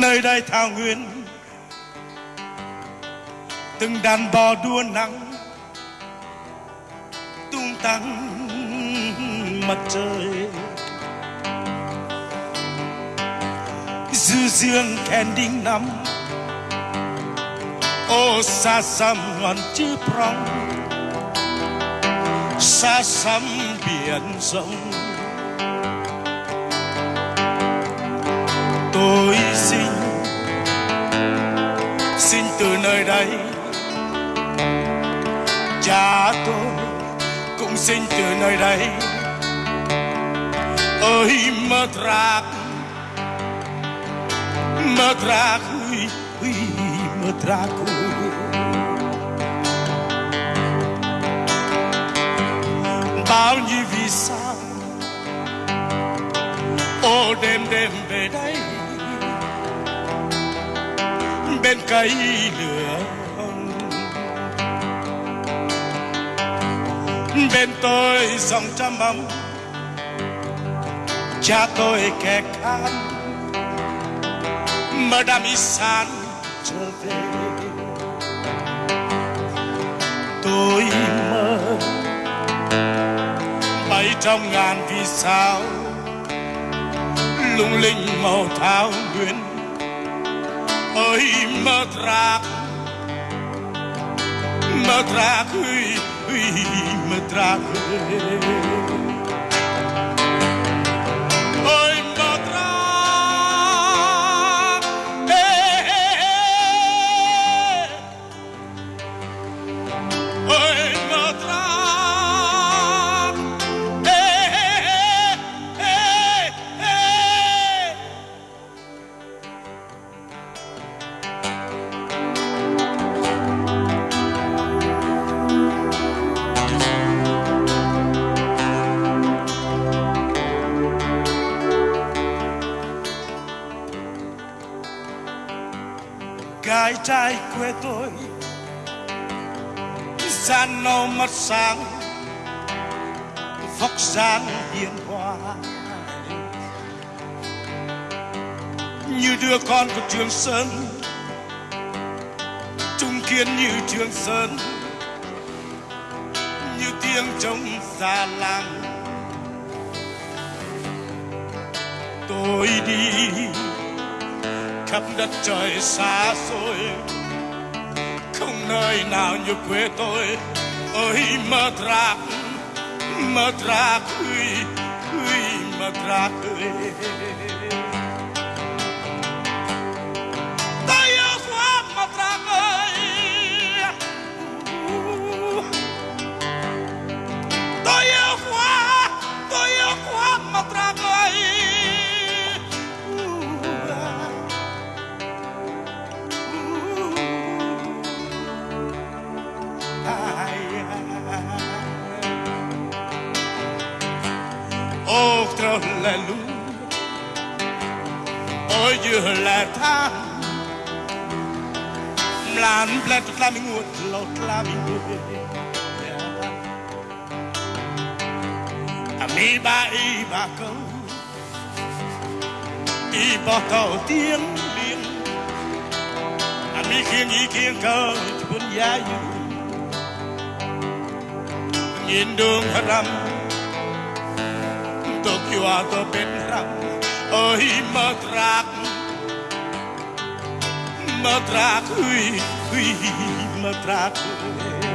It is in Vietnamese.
nơi đây thảo nguyên. Từng đàn bò đua nắng, tung tăng mặt trời. Dư dương kèn đinh nắm ô xa xăm ngọn chữ prong. Xa xăm biển rộng xin từ nơi đây. Cha tôi cũng xin từ nơi đây. Ơi mơ rạc mơ rạc, ui ui, mơ rạc bao nhiêu vì sao, ô, đêm đêm về đây bên cây lửa. Bên tôi dòng trăm ấm cha tôi kẻ can mơ đam y san trở về. Tôi mơ bay trong ngàn vì sao, lung linh màu thao nguyên ơi mơ rạc mơ rạc ơi ơi mơ rạc gái trai quê tôi gian nâu mắt sáng, vóc dáng hiền hòa. Như đứa con của trường sơn, trung kiên như trường sơn, như tiếng trống già làng. Tôi đi khắp đất trời xa xôi. Không nơi nào như quê tôi. Ơi mơ rạc mơ rạc ơi ơi mơ rạc ơi. Ô trâu là lu ôi dừa là tha lan blet la mi ngut lot la mi ngut a mi ba y ba câu y bỏ tàu tiếng biên a mi khiêng y khiêng câu buồn giá yu nhìn đường hết rằm Tokyo to bên răng ơi mơ rạc mơ rạc ui ui mơ rạc ui